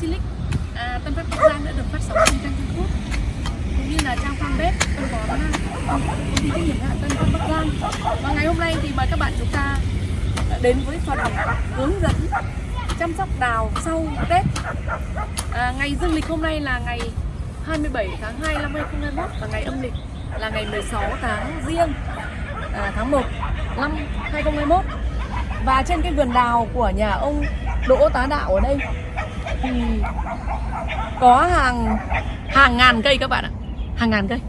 Silic. À, Tân Phát Bắc Giang đã được phát sóng trên trang YouTube cũng như là trang fanpage tân bón à, công ty trách nhiệm hạn Tân Phát Bắc Giang và ngày hôm nay thì mời các bạn chúng ta đến với phần hướng dẫn chăm sóc đào sau Tết. À, ngày dương lịch hôm nay là ngày 27 tháng 2 năm 2021 và ngày âm lịch là ngày 16 tháng riêng à, tháng 1 năm 2021 và trên cái vườn đào của nhà ông Đỗ Tá Đạo ở đây thì có hàng hàng ngàn cây các bạn ạ. Hàng ngàn cây.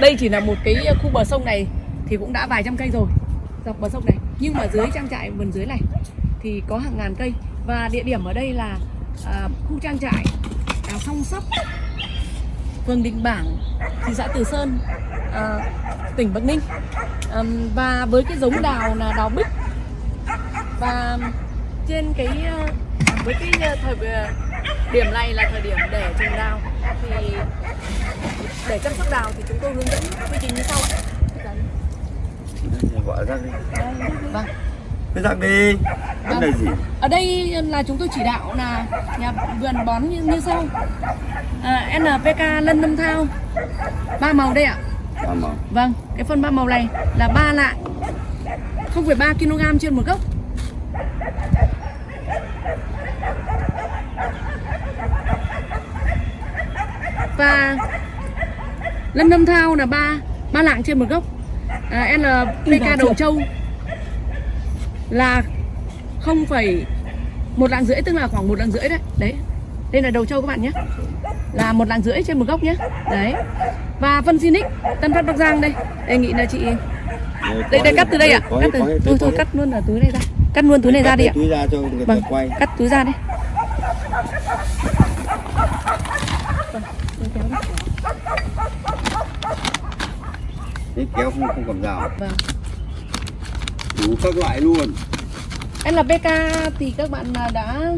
Đây chỉ là một cái khu bờ sông này thì cũng đã vài trăm cây rồi dọc bờ sông này. Nhưng mà dưới trang trại vườn dưới này thì có hàng ngàn cây. Và địa điểm ở đây là à, khu trang trại đào song sóc phường Đình Bảng thị xã Từ Sơn à, tỉnh Bắc Ninh. À, và với cái giống đào là đào bích. Và trên cái à, với cái à, thời à, điểm này là thời điểm để trồng đào. Thì để chăm sóc đào thì chúng tôi hướng dẫn quy trình như sau. Ạ. gọi rác đi. Vâng. cái rác đi. Vấn đề gì? Ở đây là chúng tôi chỉ đạo là nhà vườn bón như, như sau. À, NPK lân năm thao. Ba màu đây ạ. À, mà Vâng, cái phân ba màu này là ba lạng. 0,3 kg trên một gốc Và Lâm Lâm Thao là ba. Ba lạng trên một gốc. À, NPK đầu trâu là 0, một lạng rưỡi tức là khoảng một lạng rưỡi đấy. Đấy. Đây là đầu trâu các bạn nhé. Là một lạng rưỡi trên một gốc nhé. Đấy. Và phân Zinix Tân Phát Bắc Giang đây. Đề nghị là chị đây đây cắt từ đây ạ. Có cắt từ thôi thôi cắt luôn ở túi này ra. Cắt luôn túi này ra đi ạ. túi ra cho người ta vâng quay. cắt túi ra đi Vâng, lấy kéo đi. Cái kéo không không cầm rào vâng. Đủ các loại luôn. NPK thì các bạn là đã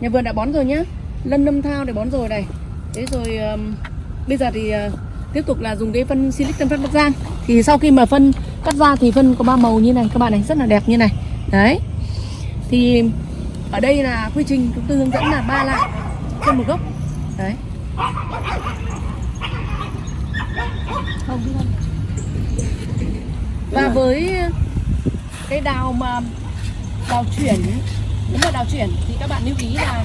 nhà vườn đã bón rồi nhá. Lân nâm thao để bón rồi này. Thế rồi um, bây giờ thì uh, tiếp tục là dùng cái phân silic tân phân bắc giang. Thì sau khi mà phân cắt ra thì phân có ba màu như này các bạn này rất là đẹp như này. Đấy. Thì ở đây là quy trình chúng tôi hướng dẫn là ba lạng trên một gốc. Đấy. Không không và với cái đào mà đào chuyển nếu mà đào chuyển thì các bạn lưu ý là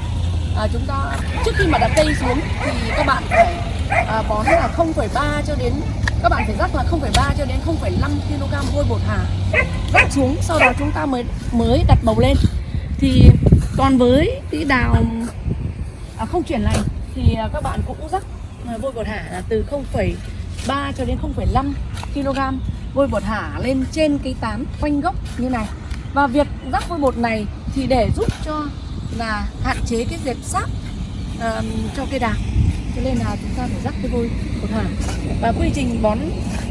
à, chúng ta trước khi mà đặt cây xuống thì các bạn phải à, bón là 0,3 cho đến các bạn phải rắc là 0,3 cho đến 0,5 kg vôi bột hà. Rắc xuống sau đó chúng ta mới mới đặt bầu lên. Thì còn với cái đào à, không chuyển này thì à, các bạn cũng rắc à, vôi bột hả là từ 0,3 cho đến 0,5 kg vôi bột hả lên trên cái tán quanh gốc như này. Và việc rắc vôi bột này thì để giúp cho là hạn chế cái dẹp sáp ờm, cho cây đào. Cho nên là chúng ta phải rắc cái vôi bột hả. Và quy trình bón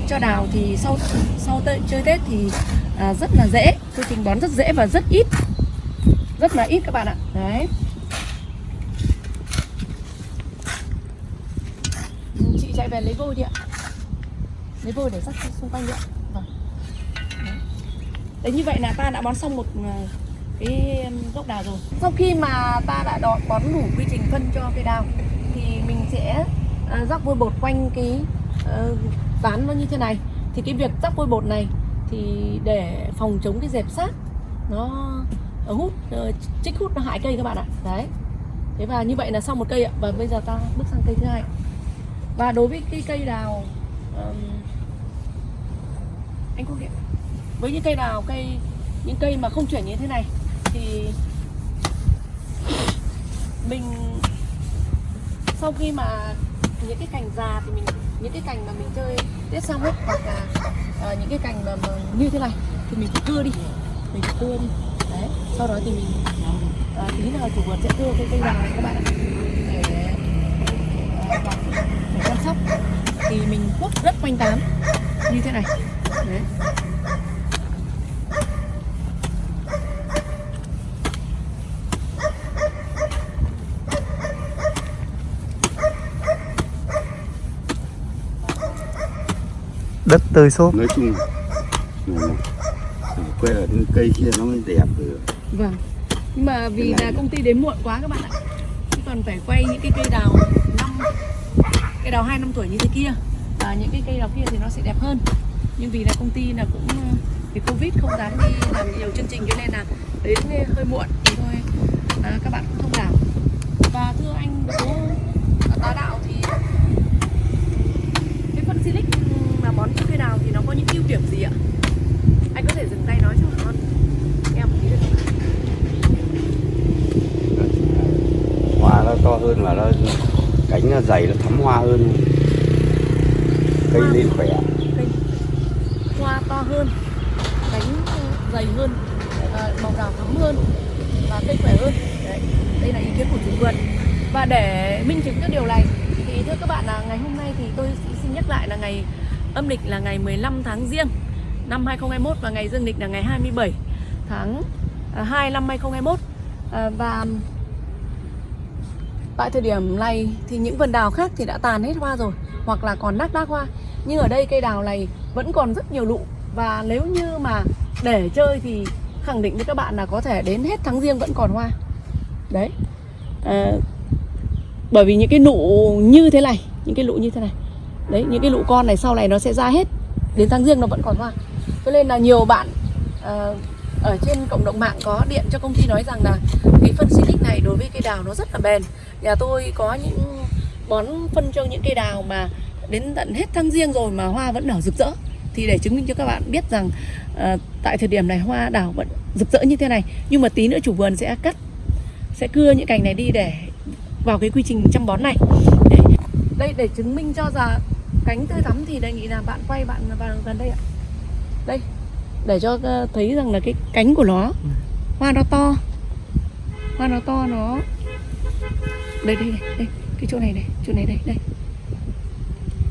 cho đào thì sau sau tê, chơi tết thì à, rất là dễ. Quy trình bón rất dễ và rất ít. Rất là ít các bạn ạ. Đấy. Chị chạy về lấy vôi đi ạ. Lấy vôi để rắc xung quanh đi ạ đấy như vậy là ta đã bón xong một ờ, cái gốc đào rồi. Sau khi mà ta đã đo- bón đủ quy trình phân cho cây đào thì mình sẽ ờ, rắc vôi bột quanh cái ờ, tán nó như thế này. Thì cái việc rắc vôi bột này thì để phòng chống cái dẹp sát nó hút trích chích hút nó hại cây các bạn ạ. Đấy. Thế và như vậy là xong một cây ạ. Và bây giờ ta bước sang cây thứ hai. Và đối với cái cây đào um, anh Quốc hiện với những cây đào cây những cây mà không chuyển như thế này thì mình sau khi mà những cái cành già thì mình những cái cành mà mình chơi tết xong hết hoặc là ờ, những cái cành mà, mà như thế này thì mình cưa đi mình cưa đi. Đấy sau đó thì mình à, ờ, tí nào chủ vườn sẽ cưa cái cây già này các bạn ạ. Để, à, để chăm sóc. Thì mình cuốc rất quanh tán như thế này. Đấy. Tơi xốp. Nói chung là quay ở những cây kia nó mới đẹp được Vâng. Nhưng mà vì là công ty đến muộn quá các bạn ạ. còn phải quay những cái cây đào năm cây đào hai năm tuổi như thế kia. Và những cái cây đào kia thì nó sẽ đẹp hơn. Nhưng vì là công ty là cũng ờ, vì covid không dám đi làm nhiều chương trình cho nên là đến hơi muộn thì thôi à, các bạn cũng thông cảm. Và thưa anh đỗ tá đạo thì cái phân silic cây đào thì nó có những ưu điểm gì ạ? Anh có thể dừng tay nói cho con em một tí được không hoa nó to hơn và nó cánh nó dày nó thắm hoa hơn. Cây Hoa. lên khỏe cây hoa to hơn cánh dày hơn à, màu đào thắm hơn và cây khỏe hơn. Đấy, đây là ý kiến của chủ vườn và để minh chứng cho điều này thì thưa các bạn là ngày hôm nay thì tôi xin nhắc lại là ngày âm lịch là ngày 15 tháng riêng năm 2021 và ngày dương lịch là ngày 27 tháng à, 2 năm 2021 à, và tại thời điểm này thì những vườn đào khác thì đã tàn hết hoa rồi hoặc là còn nát đác hoa. Nhưng ở đây cây đào này vẫn còn rất nhiều lụ. Và nếu như mà để chơi thì khẳng định với các bạn là có thể đến hết tháng riêng vẫn còn hoa. Đấy. À, bởi vì những cái nụ như thế này những cái lụ như thế này đấy những cái lũ con này sau này nó sẽ ra hết. Đến tháng riêng nó vẫn còn hoa. Cho nên là nhiều bạn uh, ở trên cộng đồng mạng có điện cho công ty nói rằng là cái phân silic này đối với cây đào nó rất là bền. Nhà tôi có những bón phân cho những cây đào mà đến tận hết tháng riêng rồi mà hoa vẫn nở rực rỡ. Thì để chứng minh cho các bạn biết rằng uh, tại thời điểm này hoa đào vẫn rực rỡ như thế này. Nhưng mà tí nữa chủ vườn sẽ cắt sẽ cưa những cành này đi để vào cái quy trình chăm bón này. Đây để chứng minh cho rằng cánh tươi thắm thì đề nghị là bạn quay bạn vào gần đây ạ. Đây để cho ờ, thấy rằng là cái cánh của nó hoa nó to. Hoa nó to nó đây đây đây, đây cái chỗ này này chỗ này đây đây.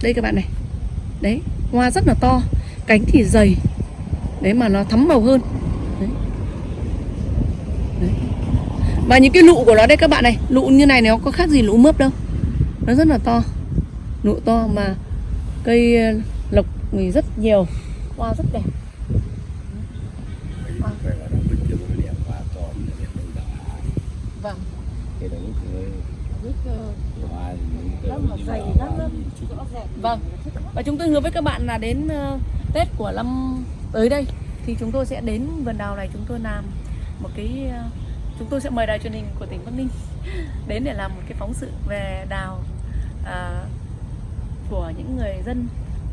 Đây các bạn này. Đấy hoa rất là to cánh thì dày. Đấy mà nó thắm màu hơn. Đấy. Đấy. và những cái lụ của nó đây các bạn này lụ như này nó có khác gì lụ mướp đâu. Nó rất là to. Lụ to mà cây ờ, lộc thì rất nhiều. Hoa rất đẹp. Vâng. Vâng. Và chúng tôi hứa với các bạn là đến ờ, Tết của năm tới đây Thì chúng tôi sẽ đến vườn đào này chúng tôi làm một cái ờ, Chúng tôi sẽ mời đài truyền hình của tỉnh Bắc Ninh Đến để làm một cái phóng sự về đào à, của những người dân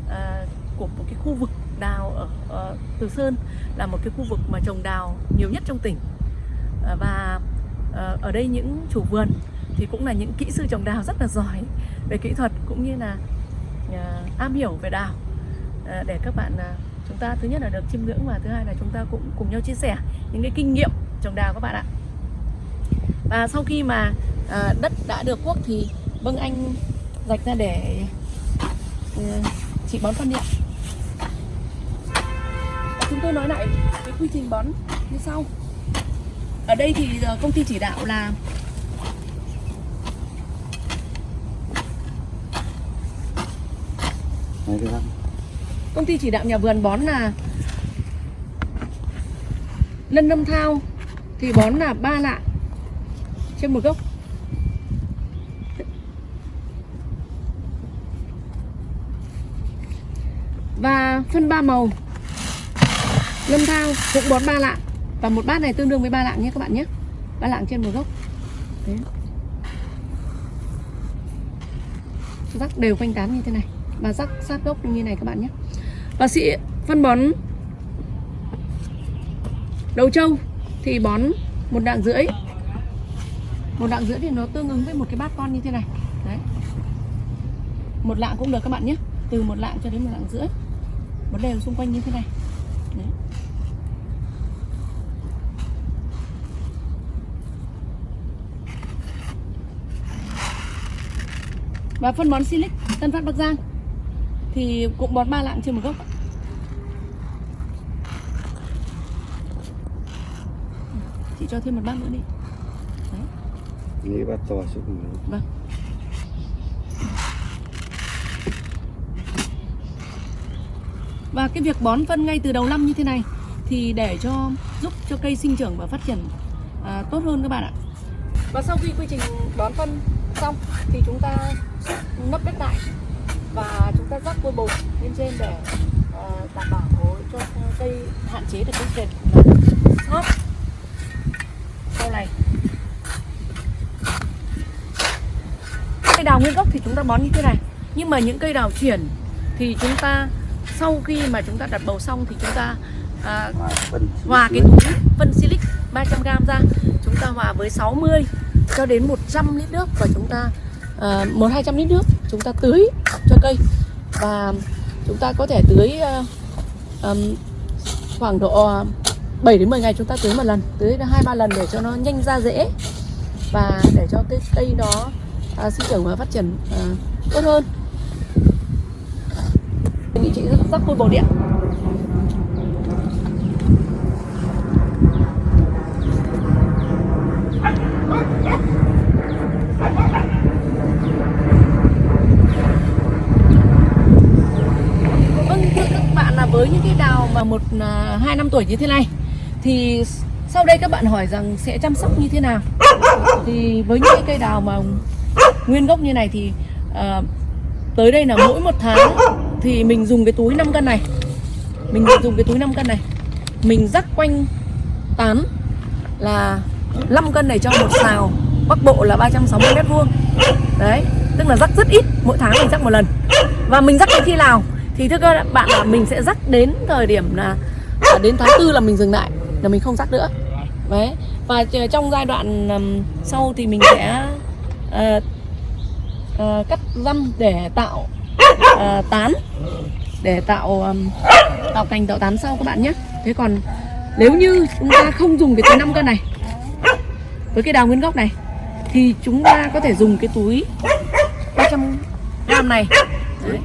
uh, Của một cái khu vực đào ở, uh, Từ Sơn Là một cái khu vực mà trồng đào nhiều nhất trong tỉnh. Uh, Và uh, ở đây những chủ vườn thì cũng là những kỹ sư trồng đào rất là giỏi về kỹ thuật cũng như là uh, am hiểu về đào. Uh, để các bạn uh, chúng ta thứ nhất là được chiêm ngưỡng và thứ hai là chúng ta cũng cùng nhau chia sẻ những cái kinh nghiệm trồng đào các bạn ạ. Và sau khi mà uh, đất đã được cuốc thì vâng anh rạch ra để chị bón phân điện và chúng tôi nói lại cái quy trình bón như sau. Ở đây thì công ty chỉ đạo là công ty chỉ đạo nhà vườn bón là lân lâm thao thì bón là ba lạng trên một gốc và phân ba màu. Lâm thao cũng bón ba lạng. Và một bát này tương đương với ba lạng nhé các bạn nhé. Ba lạng trên một gốc. Đấy. rắc đều quanh tán như thế này. Và rắc sát gốc như này các bạn nhé. Và sĩ phân bón đầu trâu thì bón một đạng rưỡi. Một đạng rưỡi thì nó tương ứng với một cái bát con như thế này. Đấy. Một lạng cũng được các bạn nhé. Từ một lạng cho đến một lạng rưỡi bón đều xung quanh như thế này đấy. và phân bón silic Tân Phát Bắc Giang thì cũng bón ba lạng trên một gốc chị cho thêm một bát nữa đi Nghĩ bát to xuống. Vâng. Và cái việc bón phân ngay từ đầu năm như thế này thì để cho giúp cho cây sinh trưởng và phát triển à, tốt hơn các bạn ạ. và sau khi quy trình bón phân xong thì chúng ta nấp đất lại và chúng ta rắc vôi bột lên trên để à, đảm bảo cho cây hạn chế được cái việc là sau này cây đào nguyên gốc thì chúng ta bón như thế này nhưng mà những cây đào chuyển thì chúng ta sau khi mà chúng ta đặt bầu xong thì chúng ta à, Hòa cái túi phân silic 300g ra. Chúng ta hòa với 60 cho đến 100 lít nước và chúng ta à, một 200 lít nước chúng ta tưới cho cây. Và chúng ta có thể tưới à, ừm, khoảng độ à, 7 đến 10 ngày chúng ta tưới một lần tưới hai ba lần để cho nó nhanh ra rễ và để cho cái cây đó à, sinh trưởng và phát triển à, tốt hơn vị trí chị rất vui bột điện. Vâng thưa các bạn là với những cái đào mà một à, hai năm tuổi như thế này thì sau đây các bạn hỏi rằng sẽ chăm sóc như thế nào? Thì với những cái cây đào mà nguyên gốc như này thì à, tới đây là mỗi một tháng thì mình dùng cái túi 5 cân này. Mình dùng cái túi 5 cân này. Mình rắc quanh tán là 5 cân này cho một xào. Bắc bộ là 360 mét vuông. Đấy tức là rắc rất ít mỗi tháng mình rắc một lần. Và mình rắc đến khi nào? Thì thưa các bạn là mình sẽ rắc đến thời điểm là à, đến tháng tư là mình dừng lại là mình không rắc nữa. Đấy và trong giai đoạn sau thì mình sẽ uh, uh, cắt răm để tạo ờ, tán. Để tạo um, tạo cành tạo tán sau các bạn nhé. Thế còn nếu như chúng ta không dùng cái túi 5 cân này với cái đào nguyên gốc này thì chúng ta có thể dùng cái túi 300 gram này. Đấy.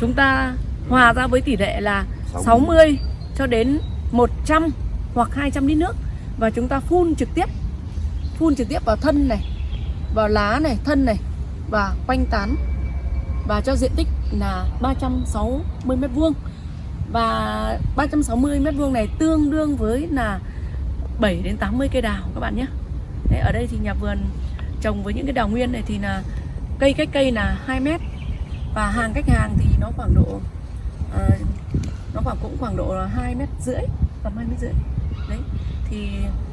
chúng ta hòa ra với tỷ lệ là 60 cho đến 100 hoặc 200 lít nước. Và chúng ta phun trực tiếp phun trực tiếp vào thân này vào lá này thân này và quanh tán và cho diện tích là 360 m2 và 360 m2 này tương đương với là 7 đến 80 cây đào các bạn nhé. Đấy, ở đây thì nhà vườn trồng với những cái đào nguyên này thì là cây cách cây là 2 mét. Và hàng cách hàng thì nó khoảng độ à, nó khoảng cũng khoảng độ là 2 mét rưỡi tầm 2 mét rưỡi. Đấy thì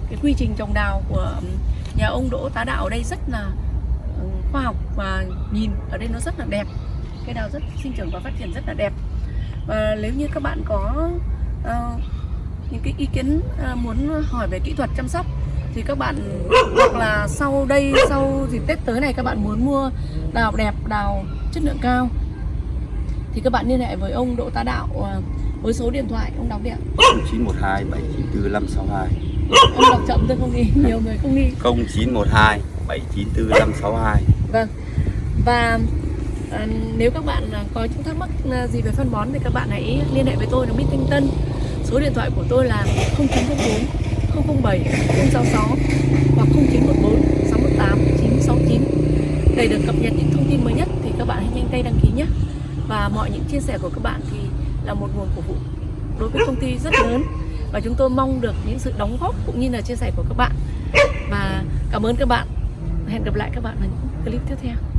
cái quy trình trồng đào của nhà ông Đỗ Tá Đạo ở đây rất là khoa học và nhìn ở đây nó rất là đẹp. Cây đào rất sinh trưởng và phát triển rất là đẹp. Và nếu như các bạn có ờ, những cái ý kiến ờ, muốn hỏi về kỹ thuật chăm sóc thì các bạn hoặc là sau đây sau dịp Tết tới này các bạn muốn mua đào đẹp đào chất lượng cao thì các bạn liên hệ với ông Đỗ Tá Đạo ờ, với số điện thoại ông đọc đi ạ. 0912 794 562 ông đọc chậm tôi không ghi nhiều người không ghi. 0912 794 562 Vâng. Và à, nếu các bạn à, có những thắc mắc à, gì về phân bón thì các bạn hãy liên hệ với tôi là minh Thanh Tân Số điện thoại của tôi là 0904 007 066 hoặc 0914 618 969 Để được cập nhật những thông tin mới nhất thì các bạn hãy nhanh tay đăng ký nhé. Và mọi những chia sẻ của các bạn thì là một nguồn cổ vũ đối với công ty rất lớn. Và chúng tôi mong được những sự đóng góp cũng như là chia sẻ của các bạn. Và cảm ơn các bạn. Hẹn gặp lại các bạn ở những clip tiếp theo.